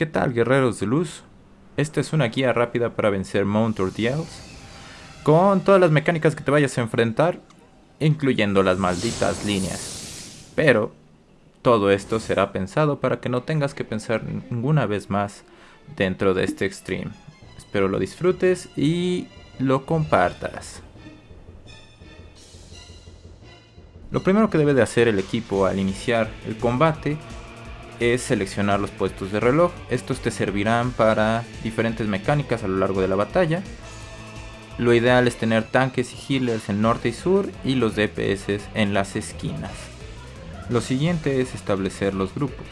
¿Qué tal guerreros de luz? Esta es una guía rápida para vencer Mount Ordeals con todas las mecánicas que te vayas a enfrentar, incluyendo las malditas líneas. Pero todo esto será pensado para que no tengas que pensar ninguna vez más dentro de este extreme. Espero lo disfrutes y lo compartas. Lo primero que debe de hacer el equipo al iniciar el combate es seleccionar los puestos de reloj. Estos te servirán para diferentes mecánicas a lo largo de la batalla. Lo ideal es tener tanques y healers en norte y sur y los DPS en las esquinas. Lo siguiente es establecer los grupos.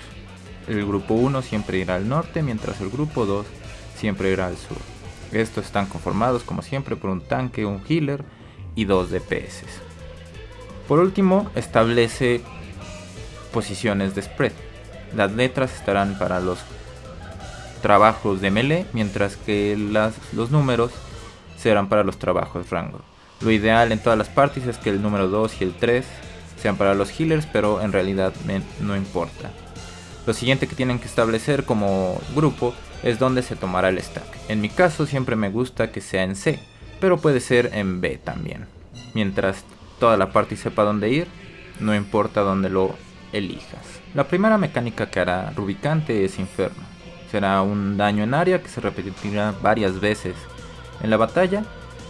El grupo 1 siempre irá al norte mientras el grupo 2 siempre irá al sur. Estos están conformados como siempre por un tanque, un healer y dos DPS. Por último, establece posiciones de spread. Las letras estarán para los trabajos de melee, mientras que los números serán para los trabajos rango. Lo ideal en todas las partes es que el número 2 y el 3 sean para los healers, pero en realidad no importa. Lo siguiente que tienen que establecer como grupo es donde se tomará el stack. En mi caso siempre me gusta que sea en C, pero puede ser en B también. Mientras toda la parte sepa dónde ir, no importa dónde lo elijas. La primera mecánica que hará Rubicante es Inferno. Será un daño en área que se repetirá varias veces en la batalla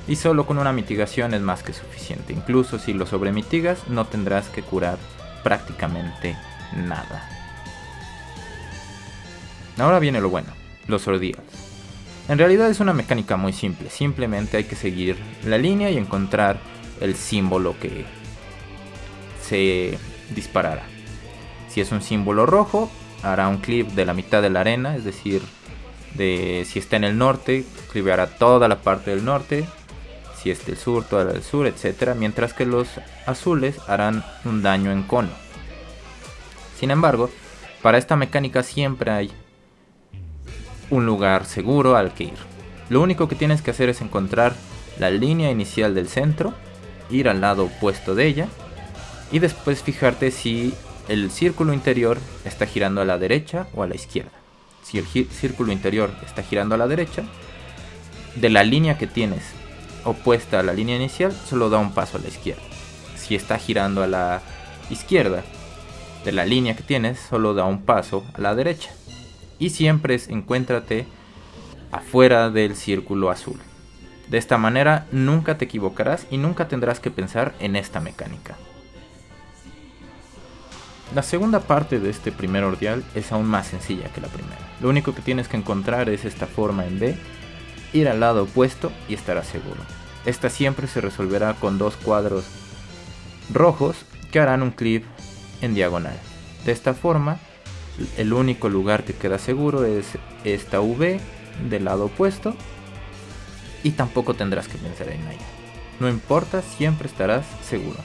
y solo con una mitigación es más que suficiente. Incluso si lo sobremitigas no tendrás que curar prácticamente nada. Ahora viene lo bueno, los ordeals. En realidad es una mecánica muy simple, simplemente hay que seguir la línea y encontrar el símbolo que se disparará. Si es un símbolo rojo, hará un clip de la mitad de la arena, es decir, de si está en el norte, clipeará toda la parte del norte, si es del sur, toda la del sur, etc. Mientras que los azules harán un daño en cono. Sin embargo, para esta mecánica siempre hay un lugar seguro al que ir. Lo único que tienes que hacer es encontrar la línea inicial del centro, ir al lado opuesto de ella y después fijarte si el círculo interior está girando a la derecha o a la izquierda. Si el círculo interior está girando a la derecha, de la línea que tienes opuesta a la línea inicial, solo da un paso a la izquierda. Si está girando a la izquierda, de la línea que tienes, solo da un paso a la derecha. Y siempre encuéntrate afuera del círculo azul. De esta manera nunca te equivocarás y nunca tendrás que pensar en esta mecánica. La segunda parte de este primer ordeal es aún más sencilla que la primera. Lo único que tienes que encontrar es esta forma en B ir al lado opuesto y estarás seguro. Esta siempre se resolverá con dos cuadros rojos que harán un clip en diagonal. De esta forma, el único lugar que queda seguro es esta V del lado opuesto y tampoco tendrás que pensar en ella. No importa, siempre estarás seguro.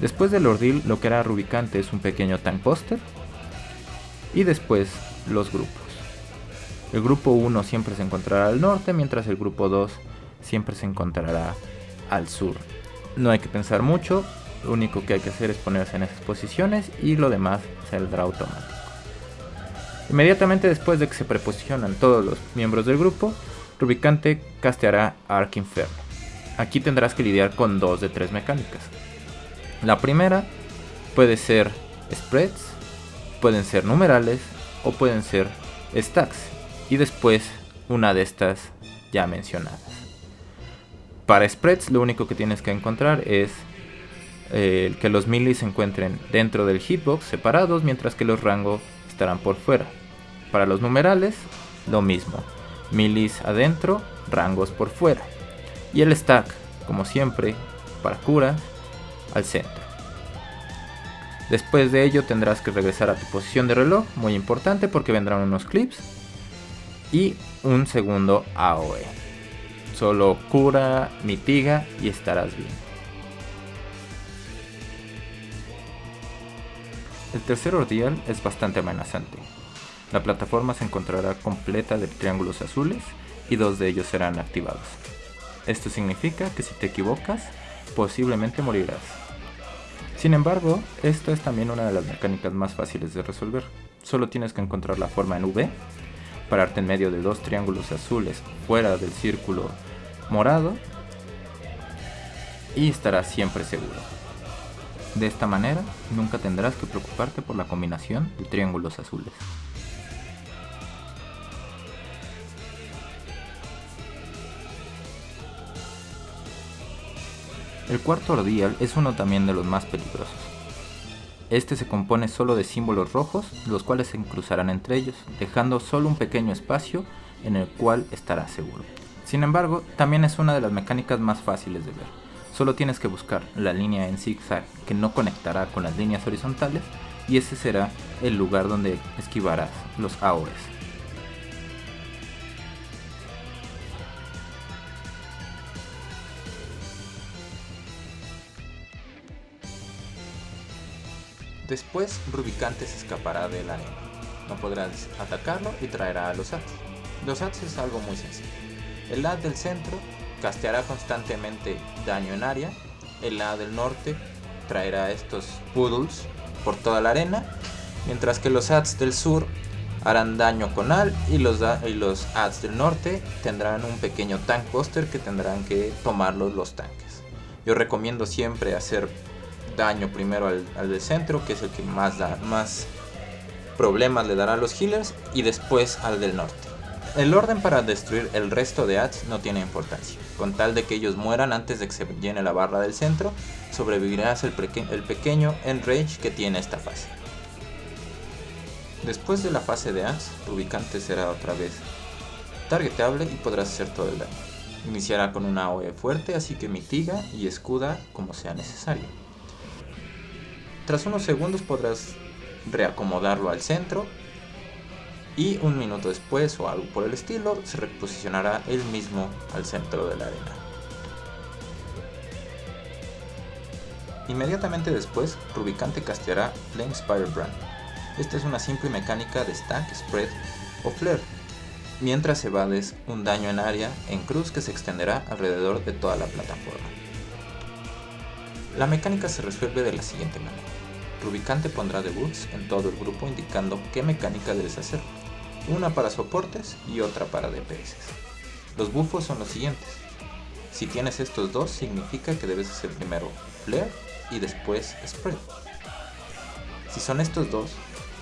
Después del ordeal, lo que hará Rubicante es un pequeño tank poster y después los grupos. El grupo 1 siempre se encontrará al norte, mientras el grupo 2 siempre se encontrará al sur. No hay que pensar mucho, lo único que hay que hacer es ponerse en esas posiciones y lo demás saldrá automático. Inmediatamente después de que se preposicionan todos los miembros del grupo, Rubicante casteará Arc Inferno. Aquí tendrás que lidiar con dos de tres mecánicas. La primera puede ser spreads, pueden ser numerales o pueden ser stacks y después una de estas ya mencionadas. Para spreads lo único que tienes que encontrar es eh, que los milis se encuentren dentro del hitbox separados mientras que los rangos estarán por fuera. Para los numerales lo mismo, milis adentro, rangos por fuera. Y el stack, como siempre, para cura, centro. Después de ello tendrás que regresar a tu posición de reloj, muy importante porque vendrán unos clips y un segundo AOE. Solo cura, mitiga y estarás bien. El tercer ordeal es bastante amenazante. La plataforma se encontrará completa de triángulos azules y dos de ellos serán activados. Esto significa que si te equivocas, posiblemente morirás. Sin embargo, esta es también una de las mecánicas más fáciles de resolver. Solo tienes que encontrar la forma en V, pararte en medio de dos triángulos azules fuera del círculo morado y estarás siempre seguro. De esta manera, nunca tendrás que preocuparte por la combinación de triángulos azules. El cuarto ordial es uno también de los más peligrosos. Este se compone solo de símbolos rojos, los cuales se cruzarán entre ellos, dejando solo un pequeño espacio en el cual estarás seguro. Sin embargo, también es una de las mecánicas más fáciles de ver. Solo tienes que buscar la línea en zigzag que no conectará con las líneas horizontales y ese será el lugar donde esquivarás los AOEs. Después, Rubicante se escapará de la arena. No podrás atacarlo y traerá a los ads. Los ads es algo muy sencillo. El ad del centro casteará constantemente daño en área. El ad del norte traerá estos poodles por toda la arena. Mientras que los ads del sur harán daño con al y los, y ads del norte tendrán un pequeño tank buster que tendrán que tomarlos los tanques. Yo recomiendo siempre hacer daño primero al, del centro, que es el que más, da, más problemas le dará a los healers, y después al del norte. El orden para destruir el resto de ads no tiene importancia. Con tal de que ellos mueran antes de que se llene la barra del centro, sobrevivirás el, el pequeño enrage que tiene esta fase. Después de la fase de ads, ubicante será otra vez targetable y podrás hacer todo el daño. Iniciará con una AOE fuerte, así que mitiga y escuda como sea necesario. Tras unos segundos podrás reacomodarlo al centro y un minuto después o algo por el estilo se reposicionará él mismo al centro de la arena. Inmediatamente después, Rubicante casteará Flame Spire Brand. Esta es una simple mecánica de stack, spread o flare, mientras evades un daño en área en cruz que se extenderá alrededor de toda la plataforma. La mecánica se resuelve de la siguiente manera. Rubicante pondrá debuts en todo el grupo indicando qué mecánica debes hacer, una para soportes y otra para DPS. Los buffos son los siguientes. Si tienes estos dos, significa que debes hacer primero Flare y después Spread. Si son estos dos,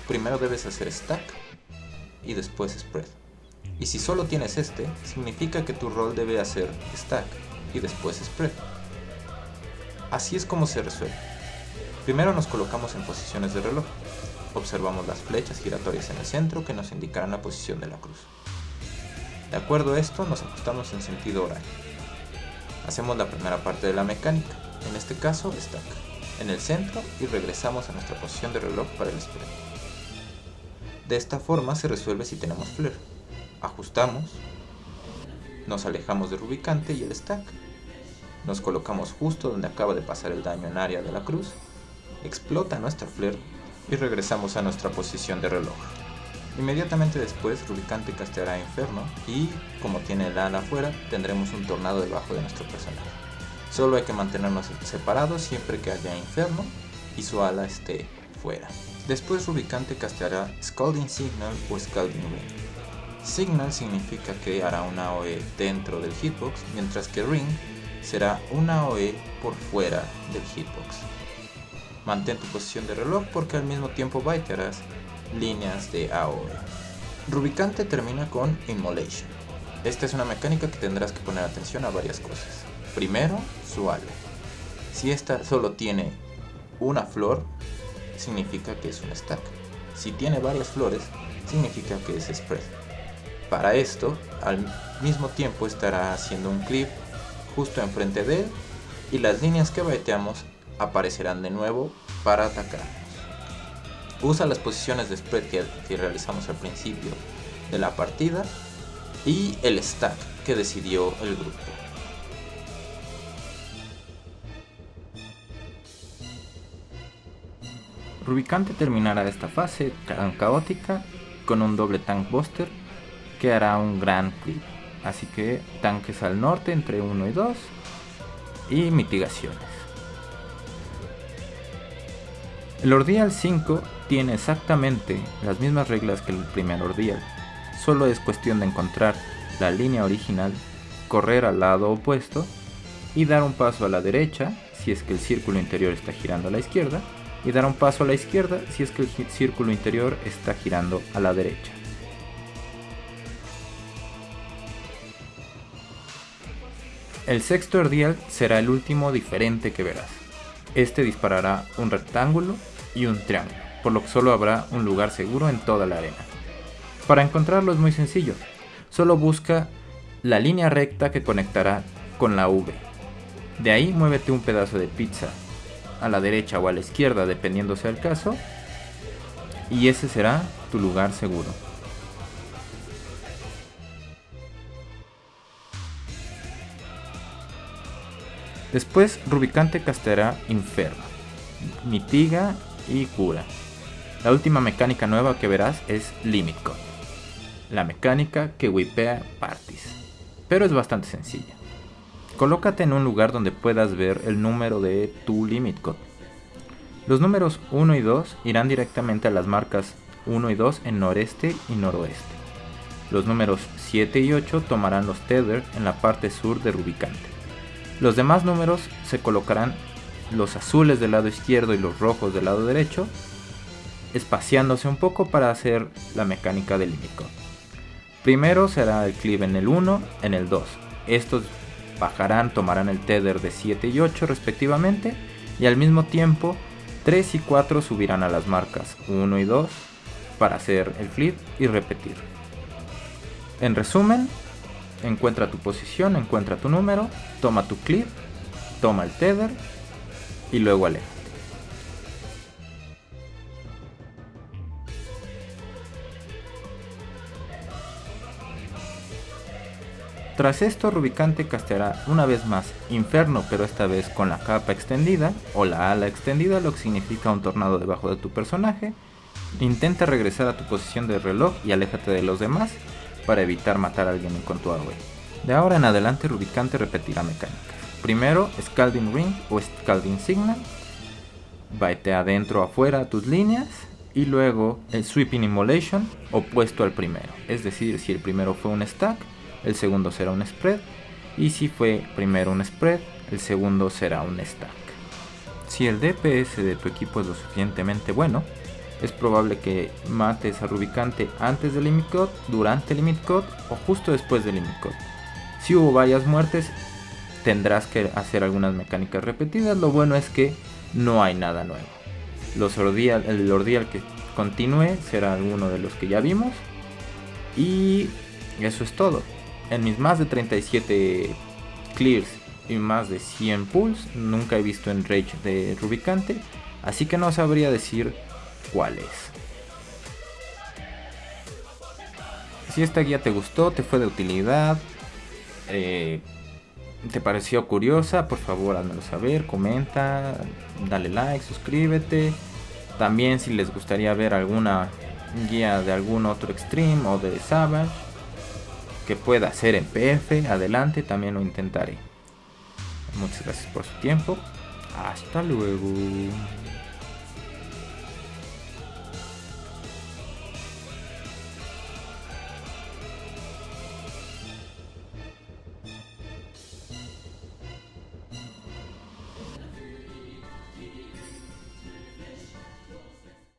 primero debes hacer Stack y después Spread. Y si solo tienes este, significa que tu rol debe hacer Stack y después Spread. Así es como se resuelve. Primero nos colocamos en posiciones de reloj. Observamos las flechas giratorias en el centro que nos indicarán la posición de la cruz. De acuerdo a esto, nos ajustamos en sentido horario. Hacemos la primera parte de la mecánica, en este caso stack, en el centro y regresamos a nuestra posición de reloj para el spread. De esta forma se resuelve si tenemos flare. Ajustamos, nos alejamos del rubicante y el stack. Nos colocamos justo donde acaba de pasar el daño en área de la cruz explota nuestra flare y regresamos a nuestra posición de reloj. Inmediatamente después, Rubicante casteará Inferno y, como tiene el ala afuera, tendremos un tornado debajo de nuestro personaje. Solo hay que mantenernos separados siempre que haya Inferno y su ala esté fuera. Después Rubicante casteará Scalding Signal o Scalding Ring. Signal significa que hará una OE dentro del hitbox, mientras que Ring será una OE por fuera del hitbox. Mantén tu posición de reloj porque al mismo tiempo baitearás líneas de AOE. Rubicante termina con Immolation. Esta es una mecánica que tendrás que poner atención a varias cosas. Primero, su ala. Si esta solo tiene una flor, significa que es un stack. Si tiene varias flores, significa que es spread. Para esto, al mismo tiempo estará haciendo un clip justo enfrente de él y las líneas que baiteamos aparecerán de nuevo para atacarnos. Usa las posiciones de spread que, realizamos al principio de la partida y el stack que decidió el grupo. Rubicante terminará esta fase tan caótica con un doble tank buster que hará un gran clip. Así que tanques al norte entre 1 y 2 y mitigaciones. El Ordial 5 tiene exactamente las mismas reglas que el primer Ordial, solo es cuestión de encontrar la línea original, correr al lado opuesto y dar un paso a la derecha si es que el círculo interior está girando a la izquierda y dar un paso a la izquierda si es que el círculo interior está girando a la derecha. El sexto Ordial será el último diferente que verás. Este disparará un rectángulo y un triángulo, por lo que solo habrá un lugar seguro en toda la arena. Para encontrarlo es muy sencillo, solo busca la línea recta que conectará con la V. De ahí muévete un pedazo de pizza a la derecha o a la izquierda, dependiendo sea el caso, y ese será tu lugar seguro. Después Rubicante casteará Inferno, mitiga y cura. La última mecánica nueva que verás es Limit Code, la mecánica que wipea parties, pero es bastante sencilla. Colócate en un lugar donde puedas ver el número de tu Limit Code. Los números 1 y 2 irán directamente a las marcas 1 y 2 en noreste y noroeste. Los números 7 y 8 tomarán los tether en la parte sur de Rubicante. Los demás números se colocarán los azules del lado izquierdo y los rojos del lado derecho, espaciándose un poco para hacer la mecánica del limit Primero será el cleave en el 1, en el 2. Estos bajarán, tomarán el tether de 7 y 8 respectivamente, y al mismo tiempo 3 y 4 subirán a las marcas 1 y 2 para hacer el flip y repetir. En resumen, encuentra tu posición, encuentra tu número, toma tu clip, toma el tether y luego aléjate. Tras esto, Rubicante casteará una vez más Inferno, pero esta vez con la capa extendida o la ala extendida, lo que significa un tornado debajo de tu personaje. Intenta regresar a tu posición de reloj y aléjate de los demás para evitar matar a alguien con tu AOE. De ahora en adelante, Rubicante repetirá mecánicas. Primero, Scalding Ring o Scalding Signal. Vete adentro o afuera tus líneas. Y luego el Sweeping Immolation opuesto al primero. Es decir, si el primero fue un stack, el segundo será un spread. Y si fue primero un spread, el segundo será un stack. Si el DPS de tu equipo es lo suficientemente bueno, es probable que mates a Rubicante antes del Limit Code, durante el Limit Code o justo después del Limit Code. Si hubo varias muertes, tendrás que hacer algunas mecánicas repetidas. Lo bueno es que no hay nada nuevo. El ordial que continúe será alguno de los que ya vimos. Y eso es todo. En mis más de 37 clears y más de 100 pulls, nunca he visto en Rage de Rubicante. Así que no sabría decir Si esta guía te gustó, te fue de utilidad, eh, te pareció curiosa, por favor házmelo saber, comenta, dale like, suscríbete. También si les gustaría ver alguna guía de algún otro extreme o de Savage que pueda hacer en PF, adelante, también lo intentaré. Muchas gracias por su tiempo. Hasta luego.